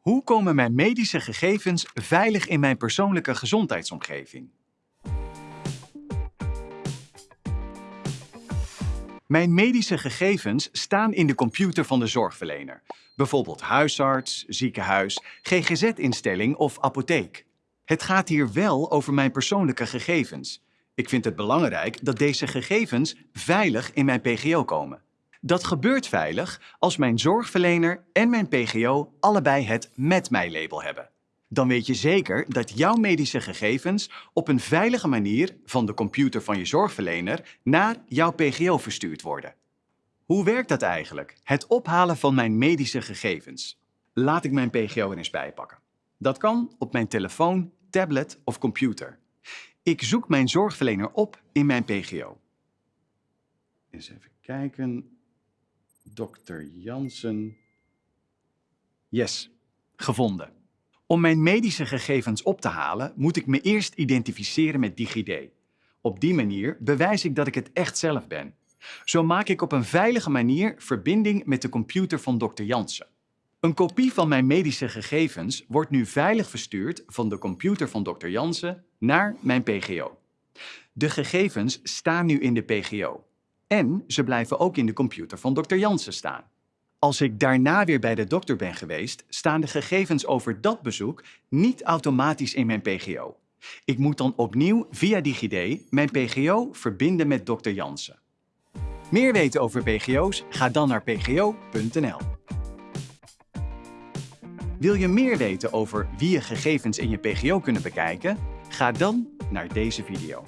Hoe komen mijn medische gegevens veilig in mijn persoonlijke gezondheidsomgeving? Mijn medische gegevens staan in de computer van de zorgverlener. Bijvoorbeeld huisarts, ziekenhuis, GGZ-instelling of apotheek. Het gaat hier wel over mijn persoonlijke gegevens. Ik vind het belangrijk dat deze gegevens veilig in mijn PGO komen. Dat gebeurt veilig als mijn zorgverlener en mijn PGO allebei het Met Mij-label hebben. Dan weet je zeker dat jouw medische gegevens op een veilige manier van de computer van je zorgverlener naar jouw PGO verstuurd worden. Hoe werkt dat eigenlijk, het ophalen van mijn medische gegevens? Laat ik mijn PGO er eens bijpakken. Dat kan op mijn telefoon, tablet of computer. Ik zoek mijn zorgverlener op in mijn PGO. Eens even kijken. Dr. Jansen. Yes, gevonden. Om mijn medische gegevens op te halen, moet ik me eerst identificeren met DigiD. Op die manier bewijs ik dat ik het echt zelf ben. Zo maak ik op een veilige manier verbinding met de computer van Dr. Jansen. Een kopie van mijn medische gegevens wordt nu veilig verstuurd van de computer van Dr. Jansen naar mijn PGO. De gegevens staan nu in de PGO. En ze blijven ook in de computer van Dr. Jansen staan. Als ik daarna weer bij de dokter ben geweest, staan de gegevens over dat bezoek niet automatisch in mijn PGO. Ik moet dan opnieuw via DigiD mijn PGO verbinden met Dr. Jansen. Meer weten over PGO's? Ga dan naar pgo.nl. Wil je meer weten over wie je gegevens in je PGO kunnen bekijken? Ga dan naar deze video.